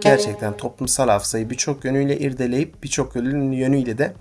Gerçekten toplumsal hafızayı birçok yönüyle irdeleyip birçok yönüyle de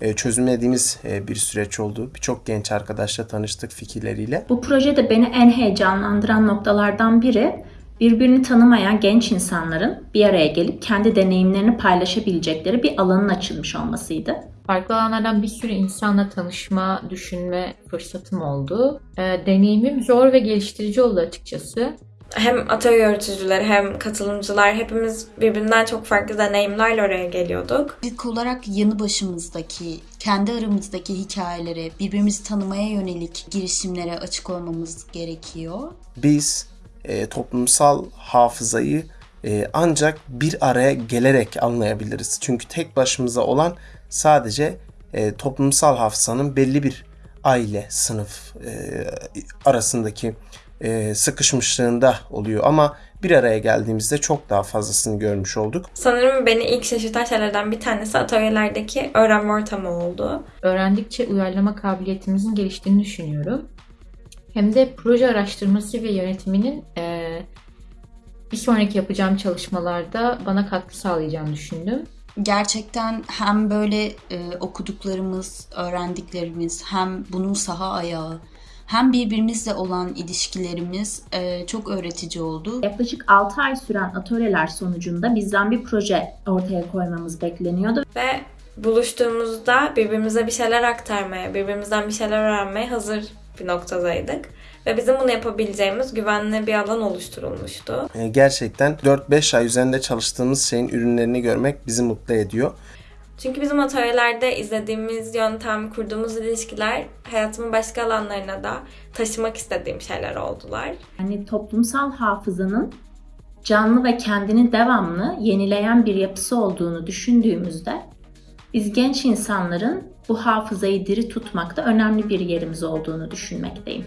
e, çözümlediğimiz e, bir süreç oldu. Birçok genç arkadaşla tanıştık fikirleriyle. Bu projede beni en heyecanlandıran noktalardan biri birbirini tanımayan genç insanların bir araya gelip kendi deneyimlerini paylaşabilecekleri bir alanın açılmış olmasıydı. Farklı alanlardan bir sürü insanla tanışma, düşünme fırsatım oldu. Ee, deneyimim zor ve geliştirici oldu açıkçası. Hem atölye yöneticileri hem katılımcılar hepimiz birbirinden çok farklı deneyimlerle oraya geliyorduk. İlk olarak yanı başımızdaki, kendi aramızdaki hikayelere, birbirimizi tanımaya yönelik girişimlere açık olmamız gerekiyor. Biz e, toplumsal hafızayı e, ancak bir araya gelerek anlayabiliriz. Çünkü tek başımıza olan sadece e, toplumsal hafızanın belli bir aile, sınıf e, arasındaki e, sıkışmışlığında oluyor. Ama bir araya geldiğimizde çok daha fazlasını görmüş olduk. Sanırım beni ilk şaşırtan şeylerden bir tanesi atölyelerdeki öğrenme ortamı oldu. Öğrendikçe uyarlama kabiliyetimizin geliştiğini düşünüyorum. Hem de proje araştırması ve yönetiminin eee, bir sonraki yapacağım çalışmalarda bana katkı sağlayacağını düşündüm. Gerçekten hem böyle e, okuduklarımız, öğrendiklerimiz, hem bunun saha ayağı, hem birbirimizle olan ilişkilerimiz e, çok öğretici oldu. Yaklaşık 6 ay süren atölyeler sonucunda bizden bir proje ortaya koymamız bekleniyordu. Ve buluştuğumuzda birbirimize bir şeyler aktarmaya, birbirimizden bir şeyler öğrenmeye hazır bir noktadaydık. Ve bizim bunu yapabileceğimiz güvenli bir alan oluşturulmuştu. E, gerçekten 4-5 ay üzerinde çalıştığımız şeyin ürünlerini görmek bizi mutlu ediyor. Çünkü bizim atölyelerde izlediğimiz yöntem, kurduğumuz ilişkiler hayatımın başka alanlarına da taşımak istediğim şeyler oldular. Yani toplumsal hafızanın canlı ve kendini devamlı yenileyen bir yapısı olduğunu düşündüğümüzde biz genç insanların bu hafızayı diri tutmakta önemli bir yerimiz olduğunu düşünmekteyim.